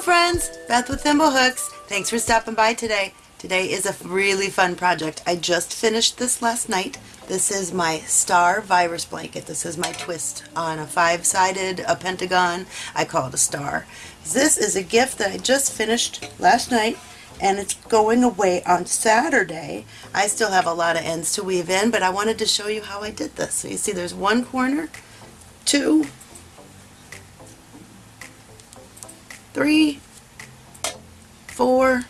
Hello friends, Beth with Thimblehooks. Thanks for stopping by today. Today is a really fun project. I just finished this last night. This is my star virus blanket. This is my twist on a five-sided, a pentagon. I call it a star. This is a gift that I just finished last night and it's going away on Saturday. I still have a lot of ends to weave in, but I wanted to show you how I did this. So you see there's one corner, two, three, four,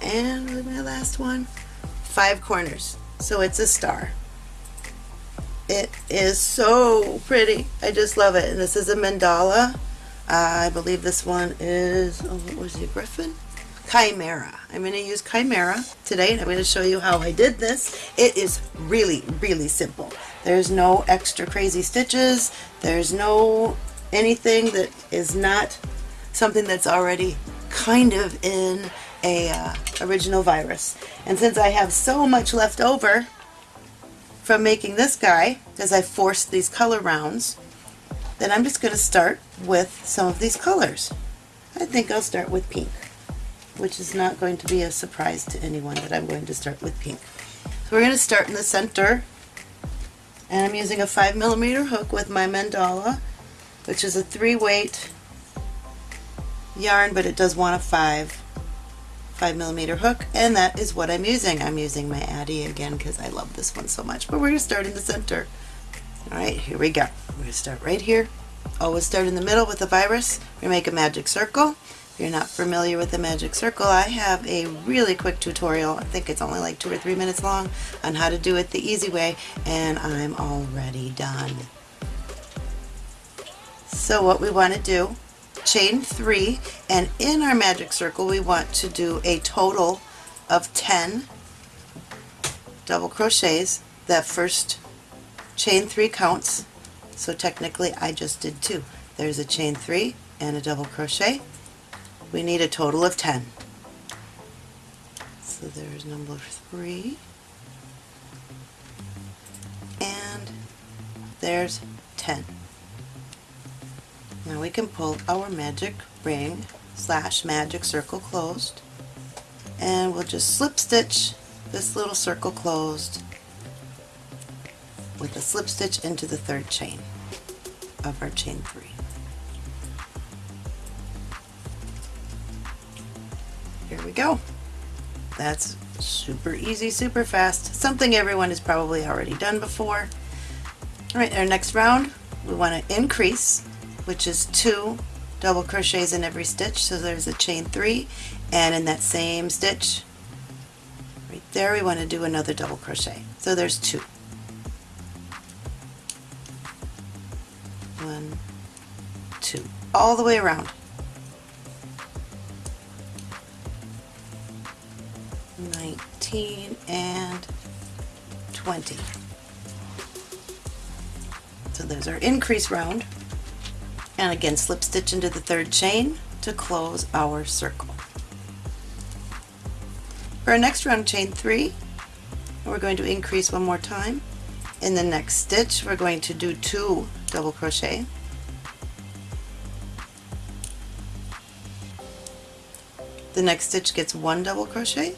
and my last one, five corners. So it's a star. It is so pretty. I just love it. And this is a mandala. Uh, I believe this one is, oh, what was it, Griffin? Chimera. I'm going to use Chimera today and I'm going to show you how I did this. It is really, really simple. There's no extra crazy stitches. There's no anything that is not something that's already kind of in a uh, original virus. And since I have so much left over from making this guy, because I forced these color rounds, then I'm just going to start with some of these colors. I think I'll start with pink, which is not going to be a surprise to anyone that I'm going to start with pink. So we're going to start in the center, and I'm using a 5 millimeter hook with my mandala which is a three weight yarn but it does want a five five millimeter hook and that is what I'm using. I'm using my Addi again because I love this one so much but we're going to start in the center. Alright here we go. We're going to start right here. Always start in the middle with the virus. We make a magic circle. If you're not familiar with the magic circle I have a really quick tutorial. I think it's only like two or three minutes long on how to do it the easy way and I'm already done. So what we want to do, chain three, and in our magic circle we want to do a total of 10 double crochets. That first chain three counts, so technically I just did two. There's a chain three and a double crochet. We need a total of 10. So there's number three, and there's 10. Now we can pull our magic ring slash magic circle closed and we'll just slip stitch this little circle closed with a slip stitch into the third chain of our chain three. Here we go. That's super easy, super fast, something everyone has probably already done before. Alright, our next round we want to increase which is two double crochets in every stitch. So there's a chain three and in that same stitch right there we want to do another double crochet. So there's two. One two all the way around. Nineteen and twenty. So there's our increase round and again slip stitch into the third chain to close our circle. For our next round chain three we're going to increase one more time. In the next stitch we're going to do two double crochet the next stitch gets one double crochet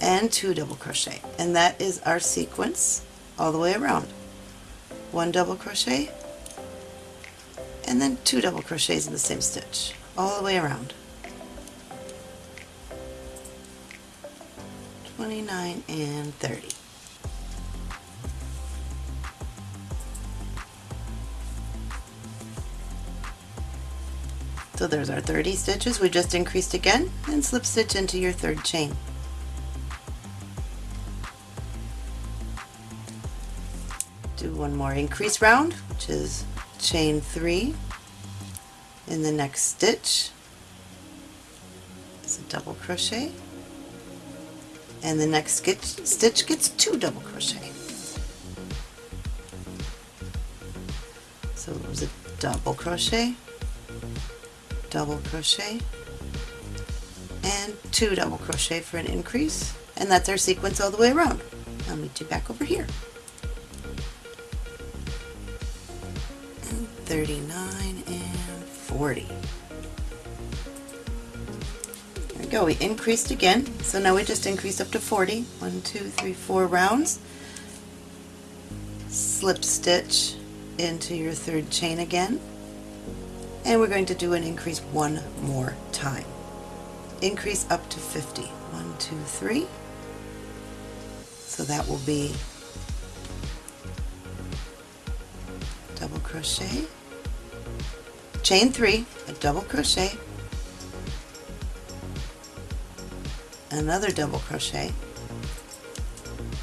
and two double crochet and that is our sequence all the way around one double crochet and then two double crochets in the same stitch all the way around 29 and 30 So there's our 30 stitches. We just increased again and slip stitch into your third chain. Do one more increase round, which is chain three in the next stitch. Is a double crochet. And the next stitch gets two double crochet. So it was a double crochet double crochet and two double crochet for an increase. And that's our sequence all the way around. I'll meet you back over here 39 and 40. There we go, we increased again. So now we just increased up to 40. One, two, three, four rounds. Slip stitch into your third chain again. And we're going to do an increase one more time. Increase up to 50. One, two, three. So that will be double crochet, chain three, a double crochet, another double crochet,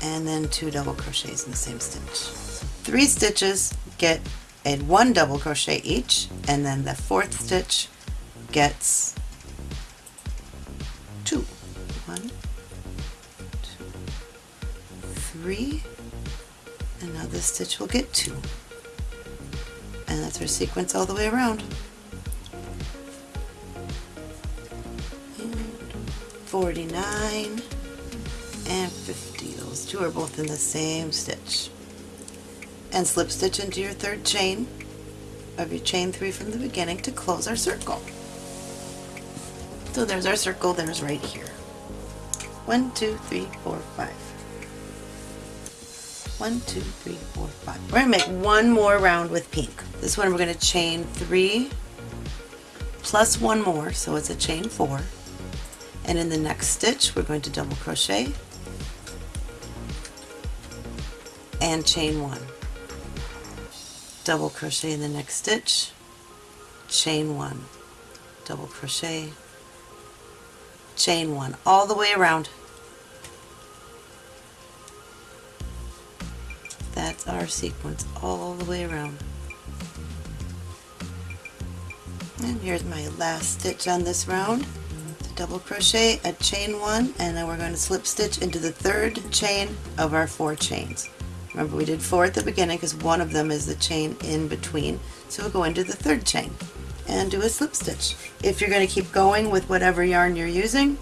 and then two double crochets in the same stitch. Three stitches get a one double crochet each, and then the fourth stitch gets two. One, two, three, and now this stitch will get two. And that's our sequence all the way around. And 49 and 50. Those two are both in the same stitch. And slip stitch into your third chain of your chain three from the beginning to close our circle. So there's our circle, there's right here. One, two, three, four, five. One, two, three, four, five. We're going to make one more round with pink. This one we're going to chain three plus one more, so it's a chain four. And in the next stitch, we're going to double crochet and chain one. Double crochet in the next stitch, chain one, double crochet, chain one, all the way around. Our sequence all the way around. And here's my last stitch on this round. Double crochet, a chain one, and then we're going to slip stitch into the third chain of our four chains. Remember we did four at the beginning because one of them is the chain in between. So we'll go into the third chain and do a slip stitch. If you're going to keep going with whatever yarn you're using,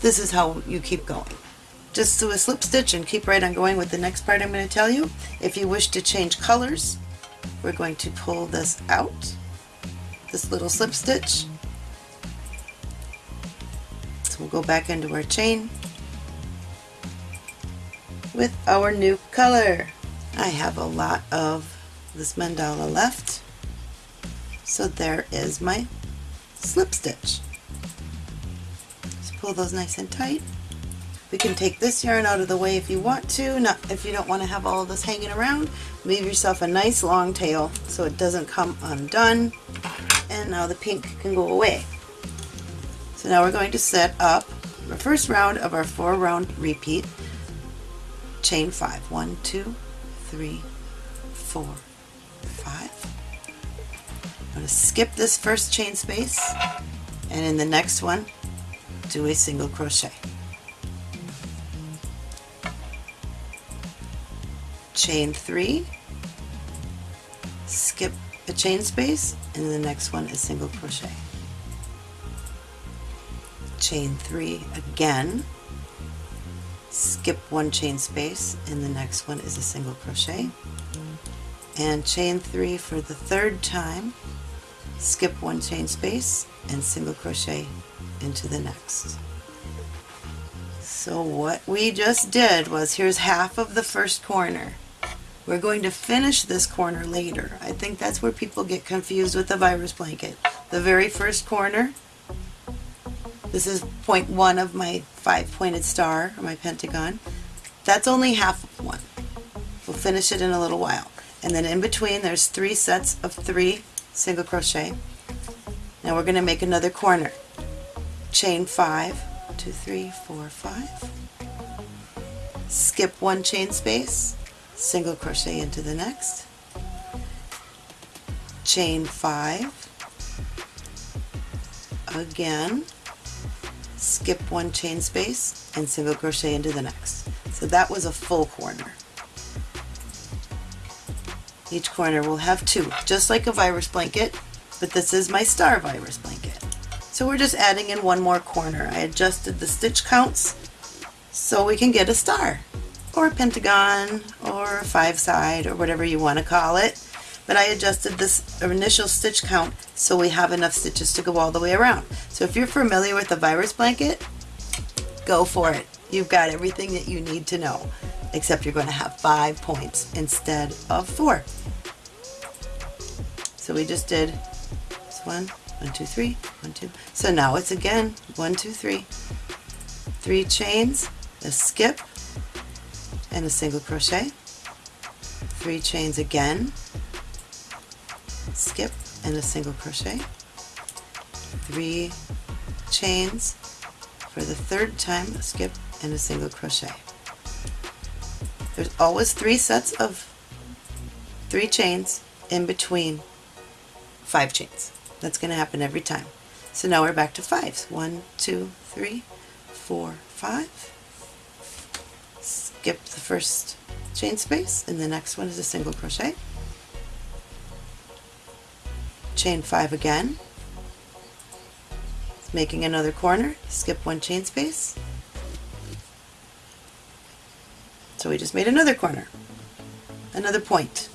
this is how you keep going just do a slip stitch and keep right on going with the next part I'm going to tell you. If you wish to change colors, we're going to pull this out, this little slip stitch. So we'll go back into our chain with our new color. I have a lot of this mandala left, so there is my slip stitch. Just pull those nice and tight. We can take this yarn out of the way if you want to, not if you don't want to have all of this hanging around. Leave yourself a nice long tail so it doesn't come undone. And now the pink can go away. So now we're going to set up the first round of our four round repeat. Chain five. One, two, three, four, five. I'm going to skip this first chain space and in the next one do a single crochet. Chain three, skip a chain space, and the next one is single crochet. Chain three again, skip one chain space, and the next one is a single crochet. And chain three for the third time, skip one chain space, and single crochet into the next. So what we just did was, here's half of the first corner. We're going to finish this corner later. I think that's where people get confused with the virus blanket. The very first corner, this is point one of my five pointed star, or my pentagon. That's only half of one. We'll finish it in a little while. And then in between there's three sets of three single crochet. Now we're going to make another corner. Chain five, two, three, four, five. Skip one chain space, single crochet into the next, chain five, again, skip one chain space and single crochet into the next. So that was a full corner. Each corner will have two, just like a virus blanket, but this is my star virus blanket. So we're just adding in one more corner. I adjusted the stitch counts so we can get a star or a pentagon or five side or whatever you want to call it. But I adjusted this initial stitch count so we have enough stitches to go all the way around. So if you're familiar with the virus blanket, go for it. You've got everything that you need to know, except you're going to have five points instead of four. So we just did this one, one, two, three, one, two. So now it's again one, two, three, three chains, a skip, and a single crochet, three chains again, skip, and a single crochet, three chains for the third time, skip, and a single crochet. There's always three sets of three chains in between five chains. That's going to happen every time. So now we're back to fives. One, two, three, four, five. Skip the first chain space and the next one is a single crochet. Chain five again. Making another corner, skip one chain space. So we just made another corner, another point.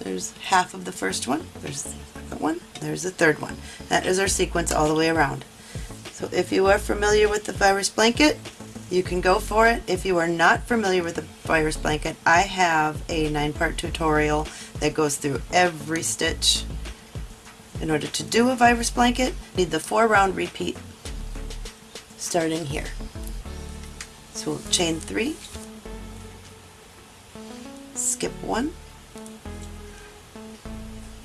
There's half of the first one, there's the second one, there's the third one. That is our sequence all the way around. So if you are familiar with the virus blanket, you can go for it. If you are not familiar with the virus blanket, I have a nine-part tutorial that goes through every stitch. In order to do a virus blanket, need the four round repeat starting here. So we'll chain three, skip one,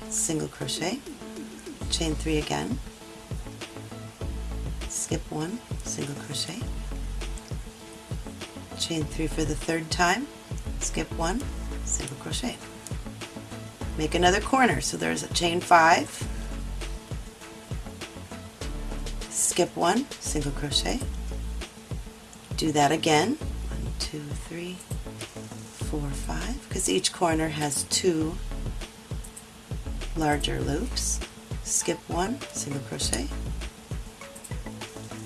single crochet, chain three again, skip one, single crochet, chain three for the third time, skip one, single crochet. Make another corner, so there's a chain five, skip one, single crochet, do that again, one, two, three, four, five, because each corner has two larger loops, skip one, single crochet,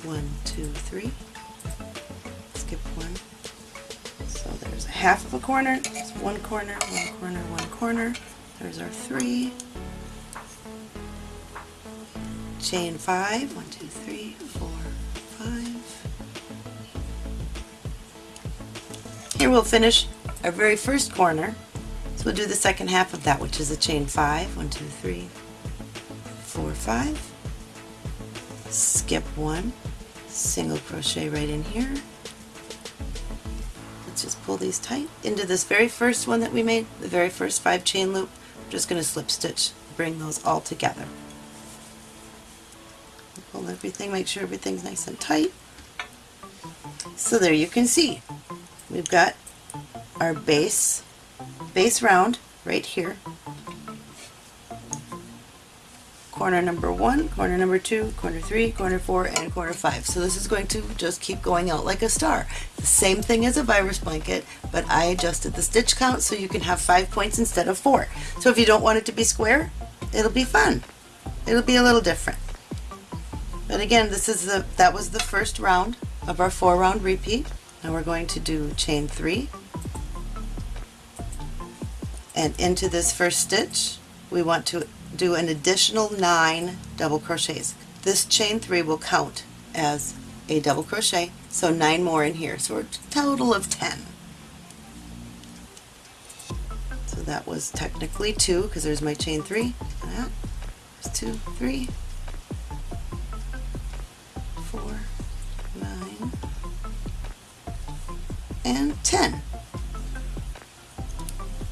one, two, three, half of a corner, there's one corner, one corner, one corner, there's our three, chain five, one, two, three, four, five. Here we'll finish our very first corner. So we'll do the second half of that, which is a chain five, one, two, three, four, five. Skip one, single crochet right in here. Pull these tight into this very first one that we made, the very first five chain loop. We're just going to slip stitch, bring those all together. Pull everything, make sure everything's nice and tight. So there you can see, we've got our base, base round right here. Corner number one, corner number two, corner three, corner four, and corner five. So this is going to just keep going out like a star. The same thing as a virus blanket, but I adjusted the stitch count so you can have five points instead of four. So if you don't want it to be square, it'll be fun. It'll be a little different. But again, this is the that was the first round of our four round repeat. Now we're going to do chain three. And into this first stitch, we want to do an additional nine double crochets. This chain three will count as a double crochet, so nine more in here. So a total of 10. So that was technically two, because there's my chain three. That. There's two, three, four, nine, and 10.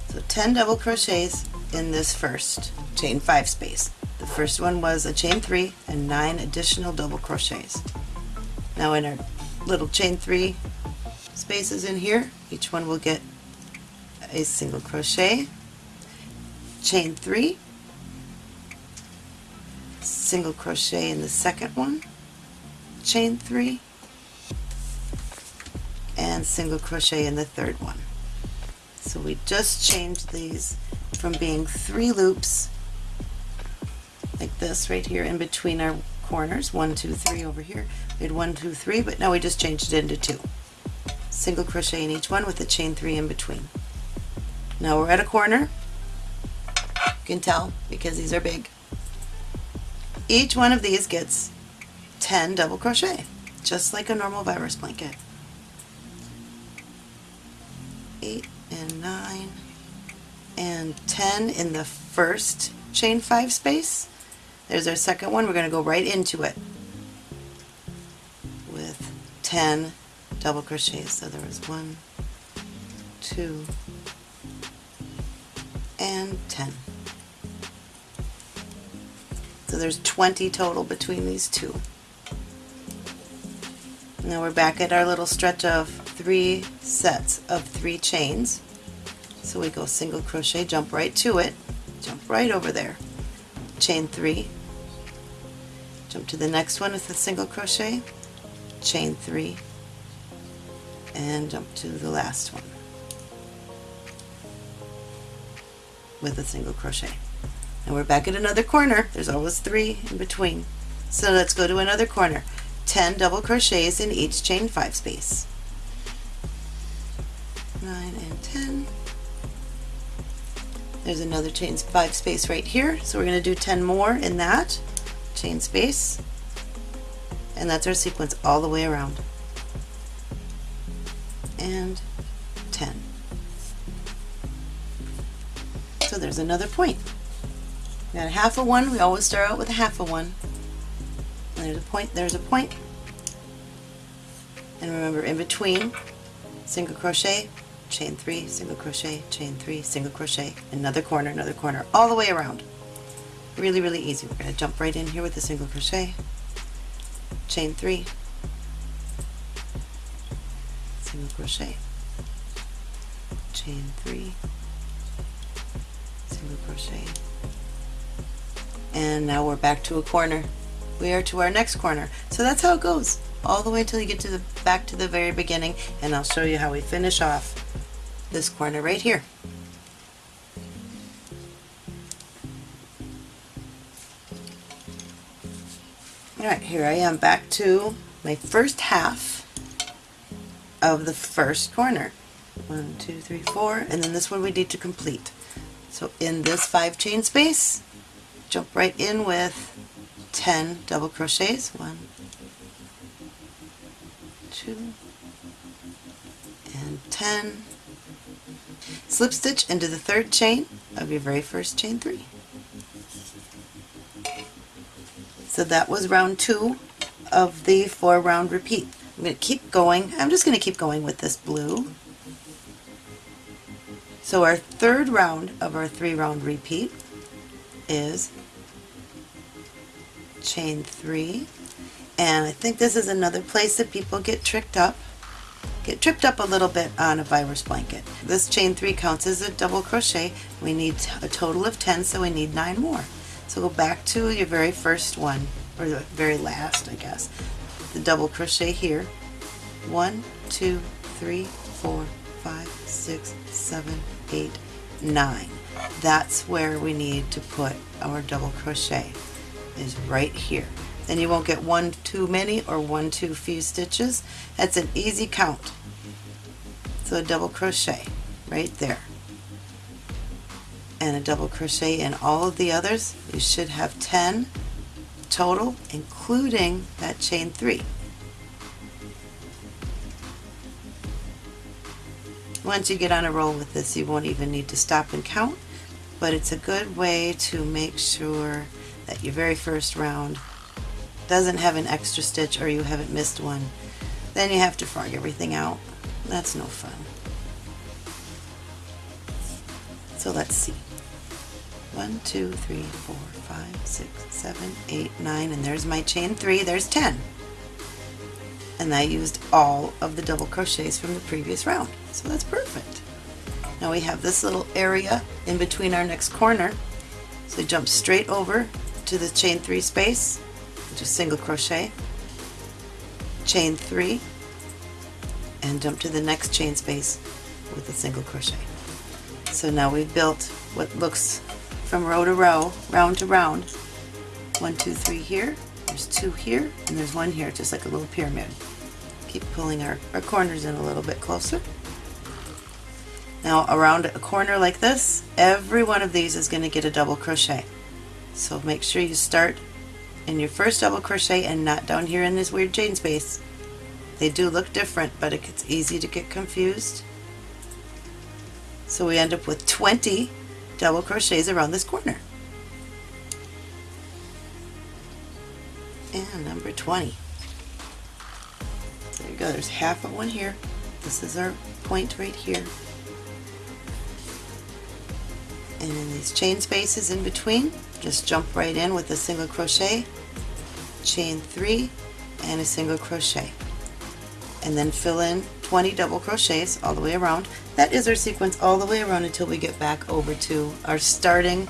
So 10 double crochets in this first chain 5 space. The first one was a chain 3 and 9 additional double crochets. Now in our little chain 3 spaces in here, each one will get a single crochet, chain 3, single crochet in the second one, chain 3, and single crochet in the third one. So we just changed these from being three loops like this right here in between our corners, one, two, three over here. We had one, two, three, but now we just changed it into two. Single crochet in each one with a chain three in between. Now we're at a corner. You can tell because these are big. each one of these gets 10 double crochet, just like a normal virus blanket. 8 and 9 and 10 in the first chain 5 space. There's our second one. We're going to go right into it with 10 double crochets. So there was 1, 2, and 10. So there's 20 total between these two. Now we're back at our little stretch of three sets of three chains. So we go single crochet, jump right to it, jump right over there, chain three, jump to the next one with a single crochet, chain three, and jump to the last one with a single crochet. And we're back at another corner. There's always three in between. So let's go to another corner. 10 double crochets in each chain 5 space. 9 and 10. There's another chain 5 space right here. So we're going to do 10 more in that chain space. And that's our sequence all the way around. And 10. So there's another point. We got a half a one, we always start out with a half a one. And there's a point, there's a point. And remember in between, single crochet, chain three, single crochet, chain three, single crochet, another corner, another corner, all the way around. Really, really easy. We're going to jump right in here with a single crochet, chain three, single crochet, chain three, single crochet, and now we're back to a corner. We are to our next corner. So that's how it goes all the way until you get to the back to the very beginning and I'll show you how we finish off this corner right here. Alright, here I am back to my first half of the first corner. One, two, three, four, and then this one we need to complete. So in this five chain space, jump right in with 10 double crochets. One, two, and 10. Slip stitch into the third chain of your very first chain three. So that was round two of the four round repeat. I'm going to keep going. I'm just going to keep going with this blue. So our third round of our three round repeat is chain three and I think this is another place that people get tricked up get tripped up a little bit on a virus blanket this chain three counts as a double crochet we need a total of 10 so we need nine more so go back to your very first one or the very last I guess the double crochet here one two three four five six seven eight nine that's where we need to put our double crochet is right here. Then you won't get one too many or one too few stitches. That's an easy count. So a double crochet right there. And a double crochet in all of the others. You should have 10 total, including that chain 3. Once you get on a roll with this, you won't even need to stop and count, but it's a good way to make sure that your very first round doesn't have an extra stitch or you haven't missed one. Then you have to frog everything out. That's no fun. So let's see. One, two, three, four, five, six, seven, eight, nine, and there's my chain three, there's 10. And I used all of the double crochets from the previous round. So that's perfect. Now we have this little area in between our next corner. So jump straight over to the chain three space, just single crochet, chain three, and jump to the next chain space with a single crochet. So now we've built what looks from row to row, round to round. One, two, three here, there's two here, and there's one here, just like a little pyramid. Keep pulling our, our corners in a little bit closer. Now around a corner like this, every one of these is going to get a double crochet. So make sure you start in your first double crochet and not down here in this weird chain space. They do look different, but it gets easy to get confused. So we end up with 20 double crochets around this corner. And number 20. There you go, there's half of one here. This is our point right here. And in these chain spaces in between, just jump right in with a single crochet, chain three, and a single crochet. And then fill in 20 double crochets all the way around. That is our sequence all the way around until we get back over to our starting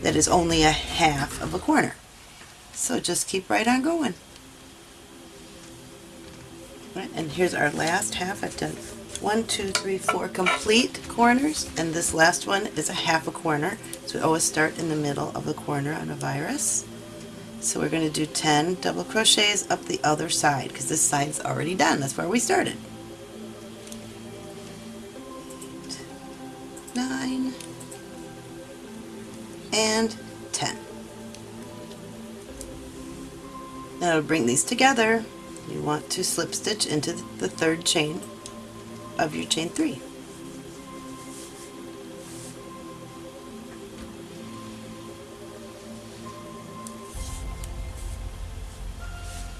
that is only a half of a corner. So just keep right on going. And here's our last half. I've done one, two, three, four complete corners, and this last one is a half a corner. So we always start in the middle of the corner on a virus. So we're going to do 10 double crochets up the other side because this side's already done. That's where we started. Nine, and 10. Now to bring these together, you want to slip stitch into the third chain of your chain 3.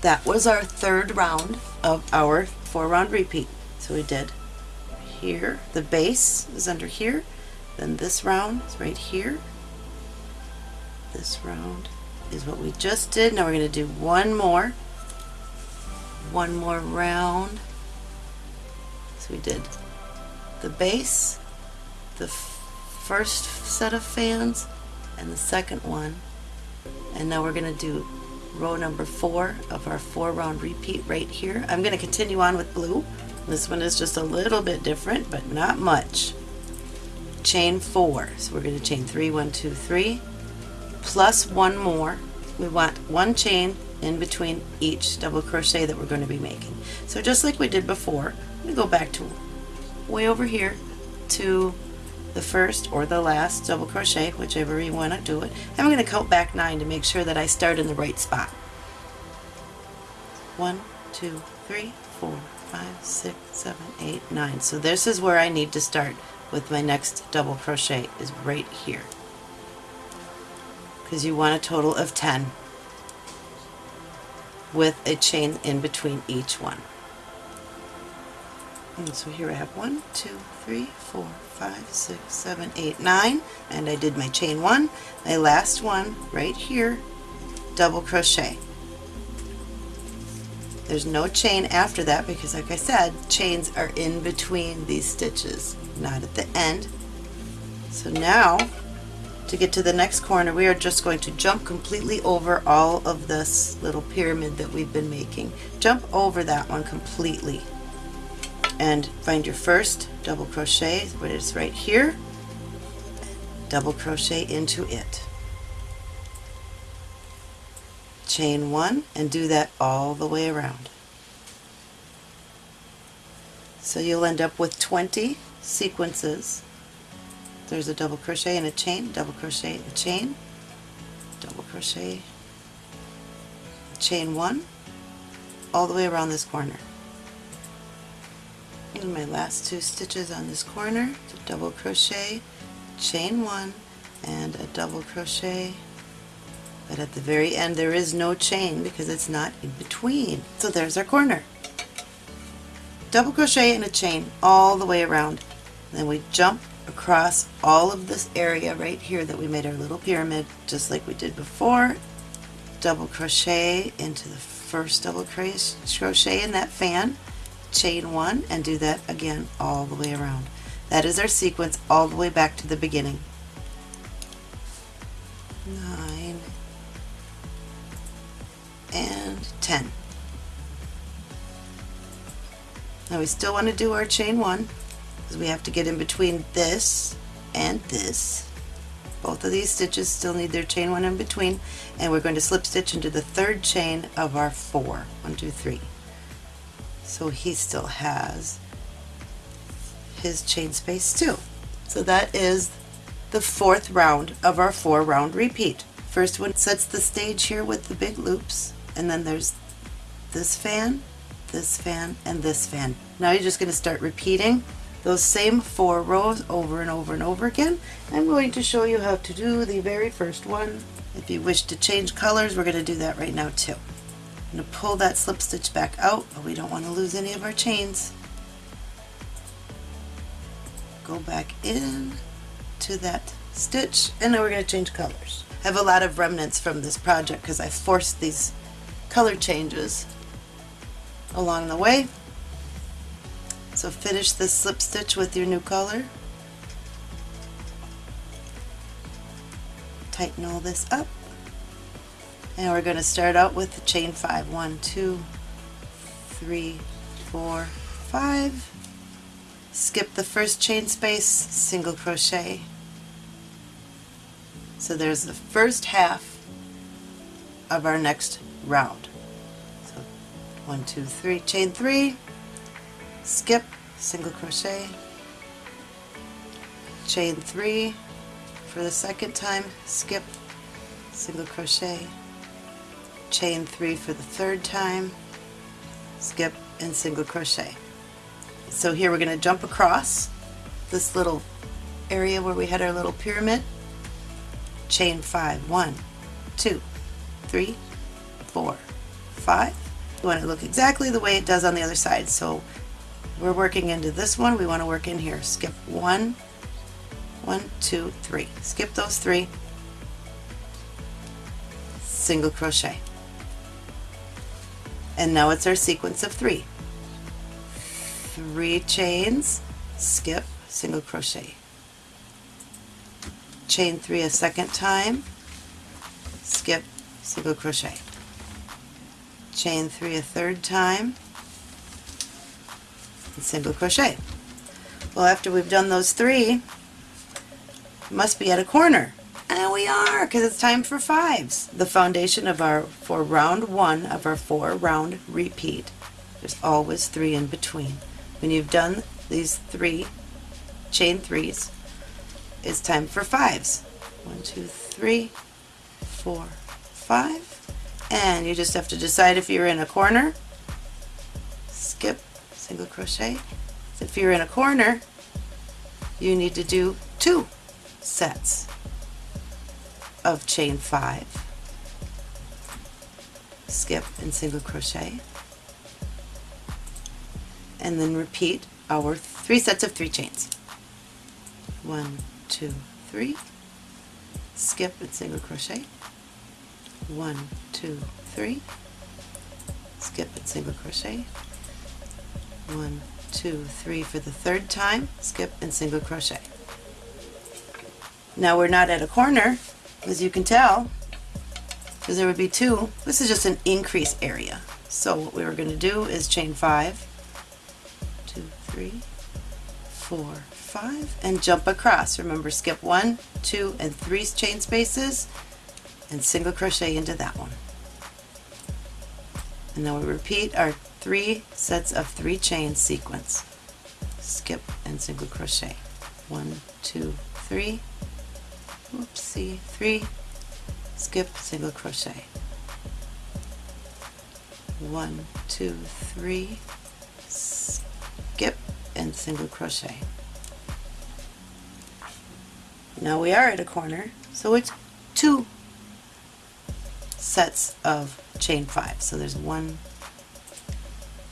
That was our third round of our four round repeat. So we did here, the base is under here, then this round is right here, this round is what we just did. Now we're going to do one more, one more round. So we did the base, the first set of fans, and the second one. And now we're going to do row number four of our four round repeat right here. I'm going to continue on with blue. This one is just a little bit different, but not much. Chain four. So we're going to chain three, one, two, three, plus one more. We want one chain in between each double crochet that we're going to be making. So just like we did before, I'm go back to way over here to the first or the last double crochet, whichever you want to do it. I'm going to count back nine to make sure that I start in the right spot. One, two, three, four, five, six, seven, eight, nine. So this is where I need to start with my next double crochet is right here. Because you want a total of 10 with a chain in between each one. And so here I have one, two, three, four, five, six, seven, eight, nine, and I did my chain one, my last one right here, double crochet. There's no chain after that because like I said, chains are in between these stitches, not at the end. So now, to get to the next corner, we are just going to jump completely over all of this little pyramid that we've been making. Jump over that one completely and find your first double crochet, but it's right here, double crochet into it. Chain one and do that all the way around. So you'll end up with 20 sequences. There's a double crochet and a chain, double crochet a chain, double crochet, chain one, all the way around this corner in my last two stitches on this corner. Double crochet chain one and a double crochet. But at the very end there is no chain because it's not in between. So there's our corner. Double crochet and a chain all the way around. Then we jump across all of this area right here that we made our little pyramid just like we did before. Double crochet into the first double crochet in that fan chain one and do that again all the way around. That is our sequence all the way back to the beginning. Nine and 10. Now we still want to do our chain one because we have to get in between this and this. Both of these stitches still need their chain one in between and we're going to slip stitch into the third chain of our four. One, two, three. So he still has his chain space too. So that is the fourth round of our four round repeat. First one sets the stage here with the big loops, and then there's this fan, this fan, and this fan. Now you're just going to start repeating those same four rows over and over and over again. I'm going to show you how to do the very first one. If you wish to change colors, we're going to do that right now too. Going to pull that slip stitch back out, but we don't want to lose any of our chains. Go back in to that stitch, and now we're going to change colors. I have a lot of remnants from this project because I forced these color changes along the way. So finish this slip stitch with your new color. Tighten all this up. And we're going to start out with the chain five. One, two, three, four, five. Skip the first chain space, single crochet. So there's the first half of our next round. So one, two, three, chain three, skip, single crochet, chain three for the second time, skip, single crochet, chain three for the third time, skip, and single crochet. So here we're going to jump across this little area where we had our little pyramid, chain five, one, two, three, four, five. You want to look exactly the way it does on the other side. So we're working into this one, we want to work in here. Skip one, one, two, three. Skip those three, single crochet. And now it's our sequence of three. Three chains, skip, single crochet. Chain three a second time, skip, single crochet. Chain three a third time, and single crochet. Well, after we've done those three, must be at a corner. And we are, because it's time for fives. The foundation of our, for round one of our four round repeat, there's always three in between. When you've done these three chain threes, it's time for fives. One, two, three, four, five. And you just have to decide if you're in a corner, skip single crochet. If you're in a corner, you need to do two sets of chain five, skip and single crochet, and then repeat our three sets of three chains. One, two, three, skip and single crochet, one, two, three, skip and single crochet, one, two, three for the third time, skip and single crochet. Now we're not at a corner, as you can tell, because there would be two. This is just an increase area. So what we were going to do is chain five, two, three, four, five, and jump across. Remember, skip one, two, and three chain spaces, and single crochet into that one. And then we repeat our three sets of three chain sequence. Skip and single crochet. One, two, three. Oopsie, three. Skip, single crochet. One, two, three. Skip and single crochet. Now we are at a corner, so it's two sets of chain five. So there's one,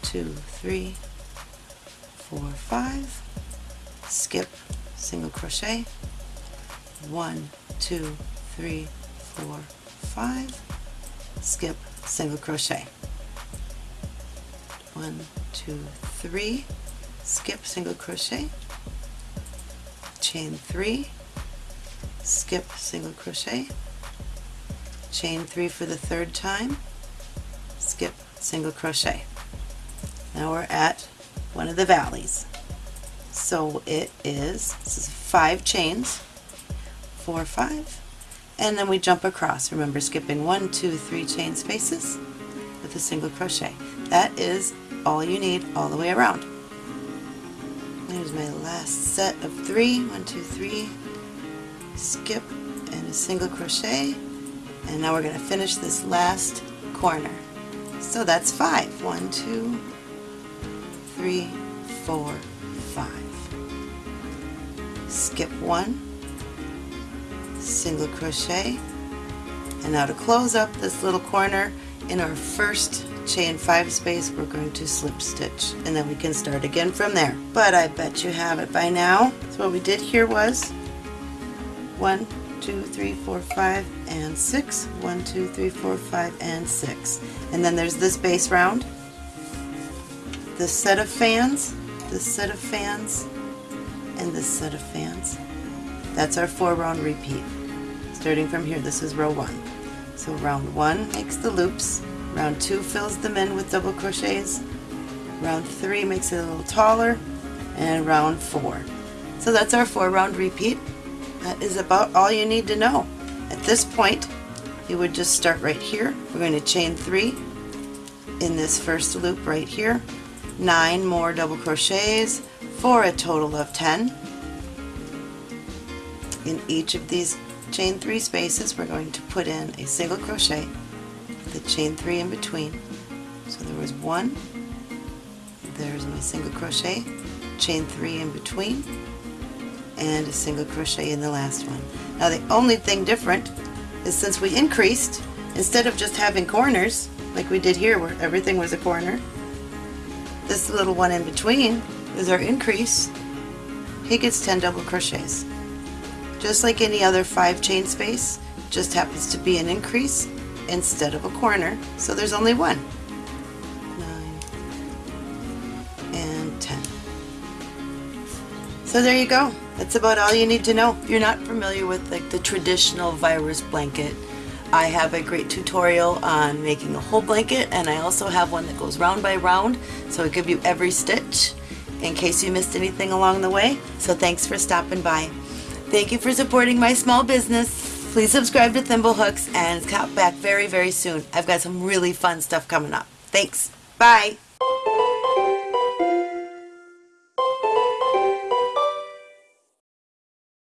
two, three, four, five, skip, single crochet, one, two, three, four, five, skip, single crochet. One, two, three, skip, single crochet, chain three, skip, single crochet, chain three for the third time, skip, single crochet. Now we're at one of the valleys. So it is, this is five chains, four, five, and then we jump across. Remember skipping one, two, three chain spaces with a single crochet. That is all you need all the way around. There's my last set of three. One, two, three. Skip and a single crochet. And now we're going to finish this last corner. So that's five. One, two, three, four, five. Skip one, single crochet, and now to close up this little corner in our first chain five space we're going to slip stitch. And then we can start again from there. But I bet you have it by now. So what we did here was one two three four five and six. six one two three four five and six. And then there's this base round. This set of fans this set of fans and this set of fans. That's our four round repeat starting from here this is row one so round one makes the loops Round 2 fills them in with double crochets. Round 3 makes it a little taller. And round 4. So that's our 4 round repeat. That is about all you need to know. At this point, you would just start right here. We're going to chain 3 in this first loop right here. 9 more double crochets for a total of 10. In each of these chain 3 spaces, we're going to put in a single crochet the chain three in between. So there was one, there's my single crochet, chain three in between, and a single crochet in the last one. Now the only thing different is since we increased, instead of just having corners, like we did here where everything was a corner, this little one in between is our increase. He gets 10 double crochets. Just like any other 5 chain space, just happens to be an increase instead of a corner, so there's only one. 9 and 10. So there you go. That's about all you need to know. If you're not familiar with like the traditional virus blanket, I have a great tutorial on making a whole blanket and I also have one that goes round by round so it give you every stitch in case you missed anything along the way. So thanks for stopping by. Thank you for supporting my small business. Please subscribe to Thimblehooks and come back very, very soon. I've got some really fun stuff coming up. Thanks. Bye.